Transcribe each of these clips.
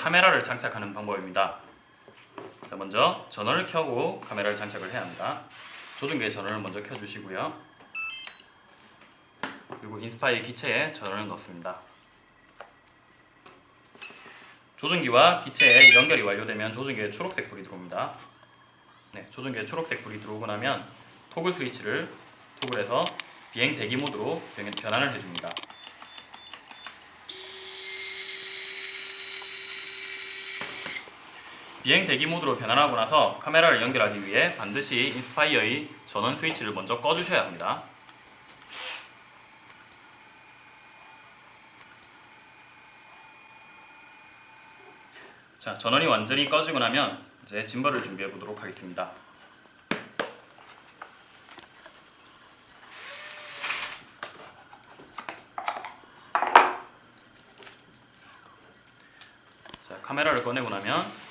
카메라를 장착하는 방법입니다. 자, 먼저 전원을 켜고 카메라를 장착을 해야 합니다. 조종기의 전원을 먼저 켜주시고요. 그리고 인스파이어 기체에 전원을 넣습니다. 조종기와 기체에 연결이 완료되면 조종기에 초록색 불이 들어옵니다. 네, 조종기에 초록색 불이 들어오고 나면 토글 스위치를 토글해서 비행 대기 모드로 변- 변환을 해줍니다. 비행 대기 모드로 변환하고 나서 카메라를 연결하기 위해 반드시 인스파이어의 전원 스위치를 먼저 꺼주셔야 합니다. 자, 전원이 완전히 꺼지고 나면 이제 짐벌을 준비해 보도록 하겠습니다. 자, 카메라를 꺼내고 나면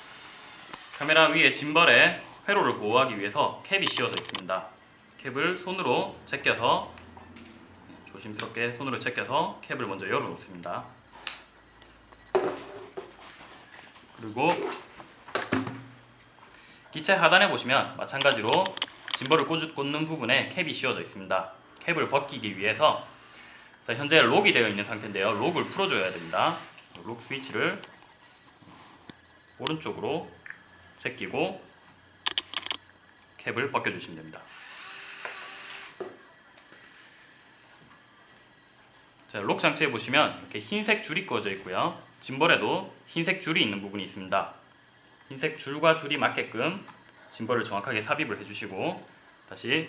카메라 위에 짐벌에 회로를 보호하기 위해서 캡이 씌워져 있습니다. 캡을 손으로 제껴서 조심스럽게 손으로 제껴서 캡을 먼저 열어 놓습니다. 그리고 기체 하단에 보시면 마찬가지로 짐벌을 꽂- 꽂는 부분에 캡이 씌워져 있습니다. 캡을 벗기기 위해서 자, 현재 록이 되어 있는 상태인데요. 록을 풀어줘야 됩니다. 록 스위치를 오른쪽으로 제끼고 캡을 벗겨주시면 됩니다. 자, 록 장치에 보시면 이렇게 흰색 줄이 꺼져 있고요. 짐벌에도 흰색 줄이 있는 부분이 있습니다. 흰색 줄과 줄이 맞게끔 짐벌을 정확하게 삽입을 해주시고 다시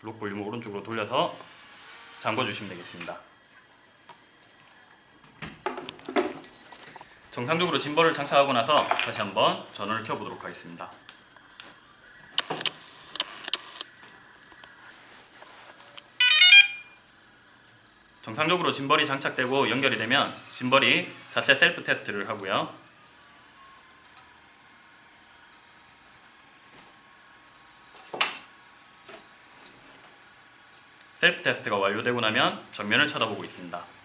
록 볼륨을 오른쪽으로 돌려서 잠궈주시면 되겠습니다. 정상적으로 짐벌을 장착하고 나서 다시 한번 전원을 켜보도록 하겠습니다. 정상적으로 짐벌이 장착되고 연결이 되면 짐벌이 자체 셀프 테스트를 하고요. 셀프 테스트가 완료되고 나면 정면을 쳐다보고 있습니다.